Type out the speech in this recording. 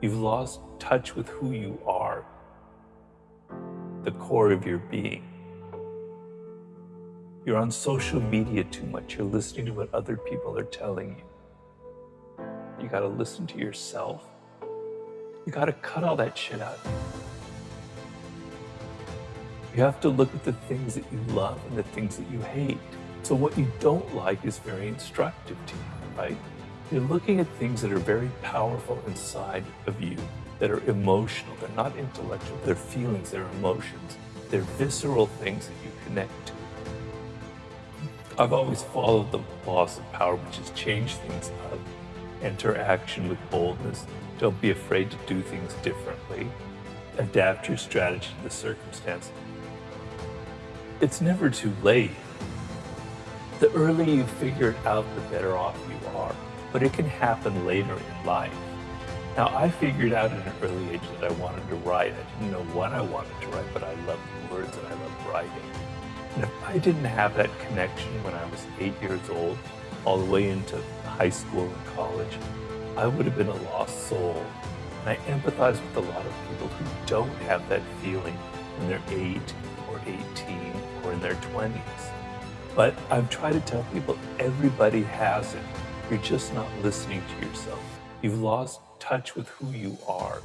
You've lost touch with who you are, the core of your being. You're on social media too much. You're listening to what other people are telling you. You got to listen to yourself. You got to cut all that shit out. You have to look at the things that you love and the things that you hate. So what you don't like is very instructive to you, right? You're looking at things that are very powerful inside of you, that are emotional. They're not intellectual. They're feelings, they're emotions. They're visceral things that you connect to. I've always followed the laws of power, which is change things up, enter action with boldness. Don't be afraid to do things differently. Adapt your strategy to the circumstance. It's never too late. The earlier you figure it out, the better off you are. But it can happen later in life. Now, I figured out at an early age that I wanted to write. I didn't know what I wanted to write, but I loved words and I loved writing. And if I didn't have that connection when I was eight years old, all the way into high school and college, I would have been a lost soul. And I empathize with a lot of people who don't have that feeling when they're eight or 18 or in their 20s. But I've tried to tell people everybody has it. You're just not listening to yourself. You've lost touch with who you are.